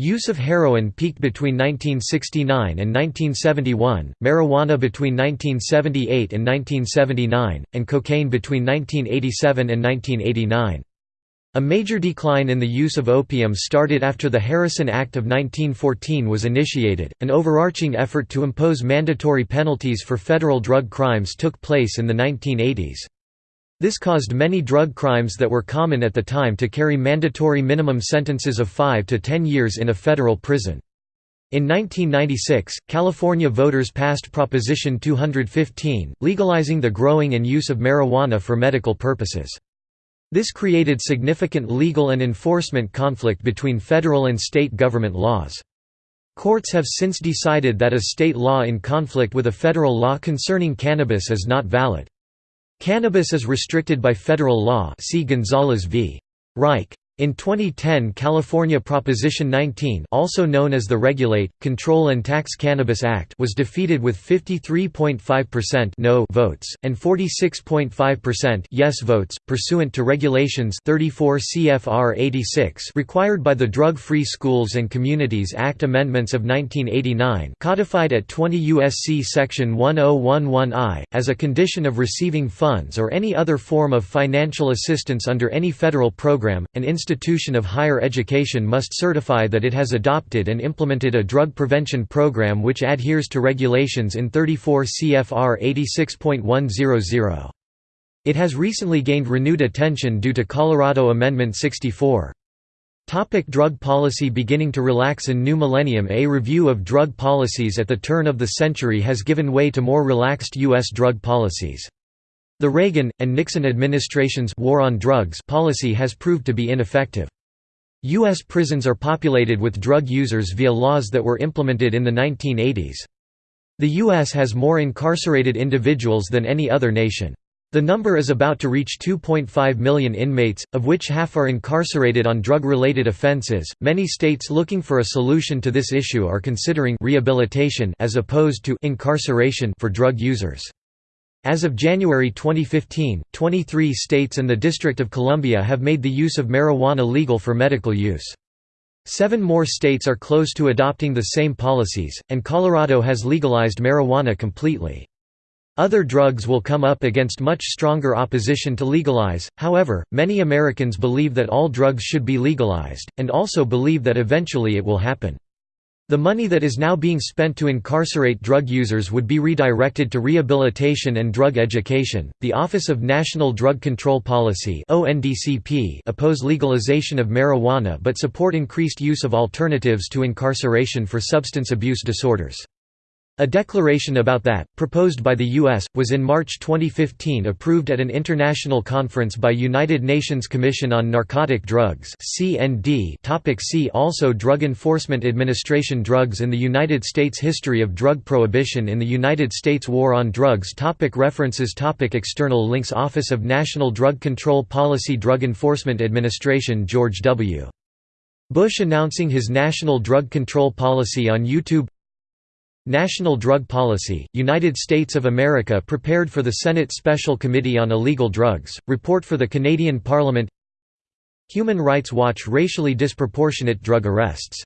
Use of heroin peaked between 1969 and 1971, marijuana between 1978 and 1979, and cocaine between 1987 and 1989. A major decline in the use of opium started after the Harrison Act of 1914 was initiated. An overarching effort to impose mandatory penalties for federal drug crimes took place in the 1980s. This caused many drug crimes that were common at the time to carry mandatory minimum sentences of 5 to 10 years in a federal prison. In 1996, California voters passed Proposition 215, legalizing the growing and use of marijuana for medical purposes. This created significant legal and enforcement conflict between federal and state government laws. Courts have since decided that a state law in conflict with a federal law concerning cannabis is not valid. Cannabis is restricted by federal law see Gonzales v. Raich. In 2010 California Proposition 19 also known as the Regulate, Control and Tax Cannabis Act was defeated with 53.5% no votes, and 46.5% yes votes, pursuant to Regulations 34 CFR 86 required by the Drug-Free Schools and Communities Act Amendments of 1989 codified at 20 U.S.C. Section 1011I, as a condition of receiving funds or any other form of financial assistance under any federal program, an institution of higher education must certify that it has adopted and implemented a drug prevention program which adheres to regulations in 34 CFR 86.100. It has recently gained renewed attention due to Colorado Amendment 64. Topic drug policy Beginning to relax in new millennium A review of drug policies at the turn of the century has given way to more relaxed U.S. drug policies. The Reagan, and Nixon administrations war on drugs policy has proved to be ineffective. U.S. prisons are populated with drug users via laws that were implemented in the 1980s. The U.S. has more incarcerated individuals than any other nation. The number is about to reach 2.5 million inmates, of which half are incarcerated on drug-related offenses. Many states looking for a solution to this issue are considering rehabilitation as opposed to incarceration for drug users. As of January 2015, 23 states and the District of Columbia have made the use of marijuana legal for medical use. Seven more states are close to adopting the same policies, and Colorado has legalized marijuana completely. Other drugs will come up against much stronger opposition to legalize, however, many Americans believe that all drugs should be legalized, and also believe that eventually it will happen. The money that is now being spent to incarcerate drug users would be redirected to rehabilitation and drug education. The Office of National Drug Control Policy (ONDCP) oppose legalization of marijuana but support increased use of alternatives to incarceration for substance abuse disorders. A declaration about that, proposed by the U.S., was in March 2015 approved at an international conference by United Nations Commission on Narcotic Drugs Topic see also Drug Enforcement Administration Drugs in the United States History of drug prohibition in the United States War on drugs topic References topic External links Office of National Drug Control Policy Drug Enforcement Administration George W. Bush announcing his national drug control policy on YouTube National Drug Policy, United States of America prepared for the Senate Special Committee on Illegal Drugs, report for the Canadian Parliament. Human Rights Watch Racially disproportionate drug arrests